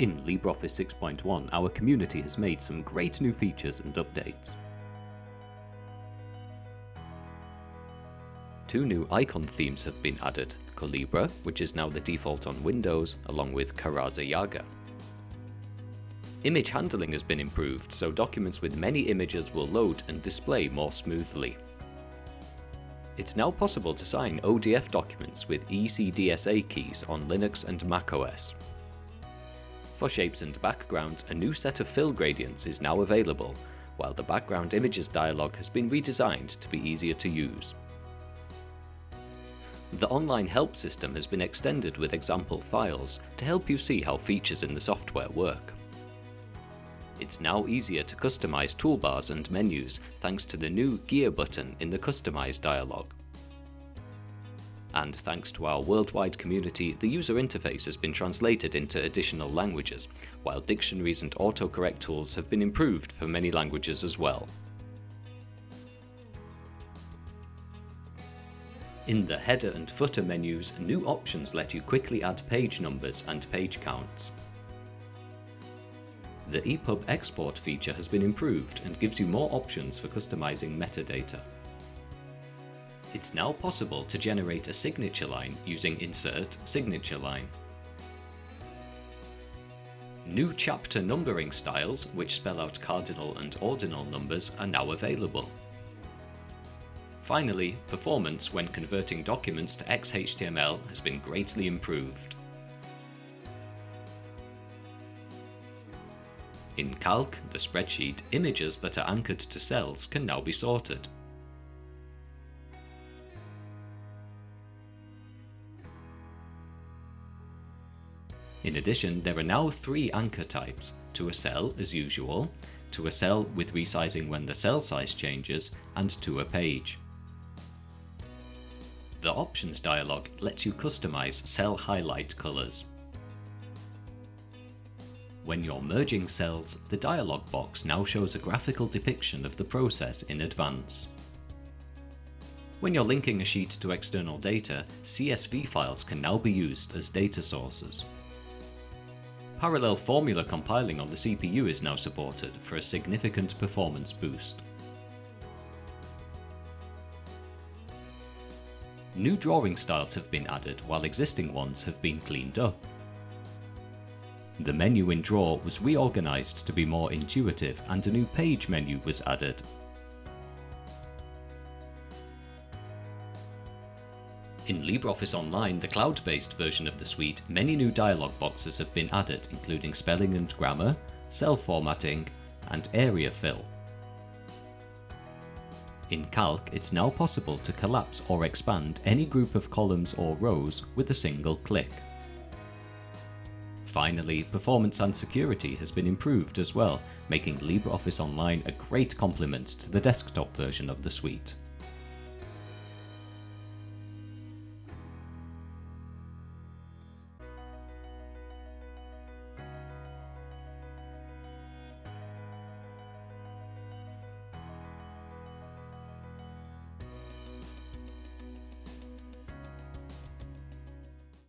In LibreOffice 6.1 our community has made some great new features and updates. Two new icon themes have been added, Colibre, which is now the default on Windows, along with Karasa Jaga. Image handling has been improved, so documents with many images will load and display more smoothly. It's now possible to sign ODF documents with ECDSA keys on Linux and macOS. For shapes and backgrounds, a new set of fill gradients is now available, while the background images dialog has been redesigned to be easier to use. The online help system has been extended with example files to help you see how features in the software work. It's now easier to customize toolbars and menus thanks to the new gear button in the customize dialog and thanks to our worldwide community, the user interface has been translated into additional languages, while dictionaries and autocorrect tools have been improved for many languages as well. In the header and footer menus, new options let you quickly add page numbers and page counts. The EPUB export feature has been improved and gives you more options for customizing metadata. It's now possible to generate a signature line using insert signature line. New chapter numbering styles, which spell out cardinal and ordinal numbers, are now available. Finally, performance when converting documents to XHTML has been greatly improved. In Calc, the spreadsheet, images that are anchored to cells can now be sorted. In addition, there are now three anchor types, to a cell as usual, to a cell with resizing when the cell size changes, and to a page. The options dialog lets you customize cell highlight colors. When you're merging cells, the dialog box now shows a graphical depiction of the process in advance. When you're linking a sheet to external data, CSV files can now be used as data sources. Parallel formula compiling on the CPU is now supported for a significant performance boost. New drawing styles have been added while existing ones have been cleaned up. The menu in Draw was reorganised to be more intuitive and a new page menu was added In LibreOffice Online, the cloud-based version of the suite, many new dialog boxes have been added including spelling and grammar, cell formatting, and area fill. In Calc, it's now possible to collapse or expand any group of columns or rows with a single click. Finally, performance and security has been improved as well, making LibreOffice Online a great complement to the desktop version of the suite.